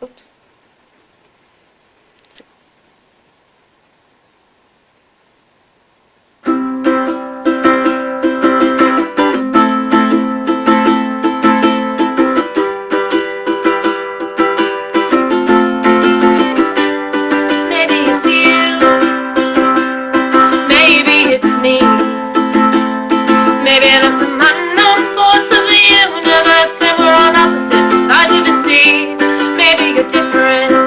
Oops. Maybe it's you. Maybe it's me. Maybe there's some unknown force of the universe and we're on opposite sides of it. See, maybe you're different.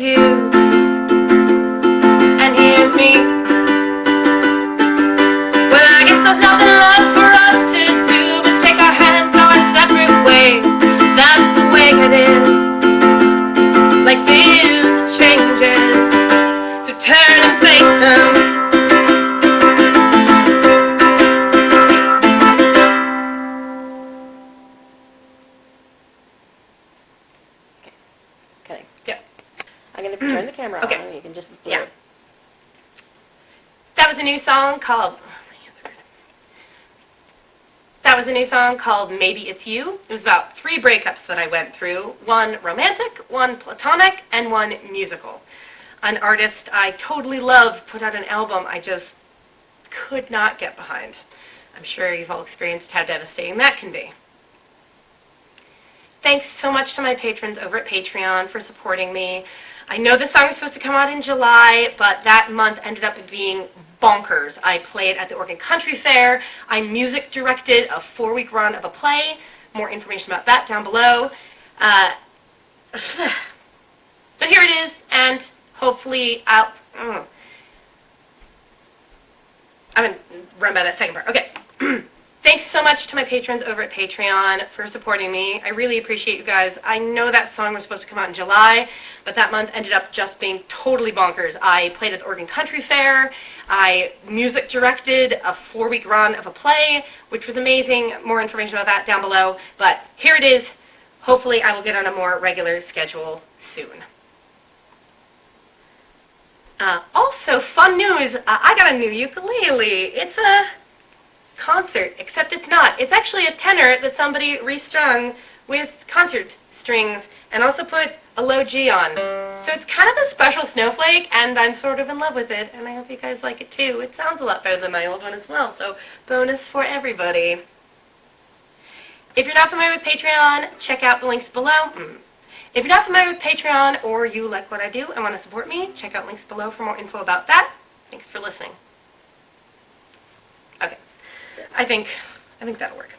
You, and here's me. Camera Okay. on you can just Yeah. it. That was a new song called. Oh, that was a new song called Maybe It's You. It was about three breakups that I went through one romantic, one platonic, and one musical. An artist I totally love put out an album I just could not get behind. I'm sure you've all experienced how devastating that can be. Thanks so much to my patrons over at Patreon for supporting me. I know this song was supposed to come out in July, but that month ended up being bonkers. I played at the Oregon Country Fair. I music directed a four-week run of a play. More information about that down below. Uh, but here it is, and hopefully I'll... Mm. I'm to run by that second part. Okay. Thanks so much to my patrons over at Patreon for supporting me. I really appreciate you guys. I know that song was supposed to come out in July, but that month ended up just being totally bonkers. I played at the Oregon Country Fair. I music directed a four-week run of a play, which was amazing. More information about that down below. But here it is. Hopefully I will get on a more regular schedule soon. Uh, also, fun news, uh, I got a new ukulele. It's a concert, except it's not. It's actually a tenor that somebody restrung with concert strings and also put a low G on. So it's kind of a special snowflake, and I'm sort of in love with it, and I hope you guys like it too. It sounds a lot better than my old one as well, so bonus for everybody. If you're not familiar with Patreon, check out the links below. Mm. If you're not familiar with Patreon or you like what I do and want to support me, check out links below for more info about that. Thanks for listening. Okay. I think I think that'll work.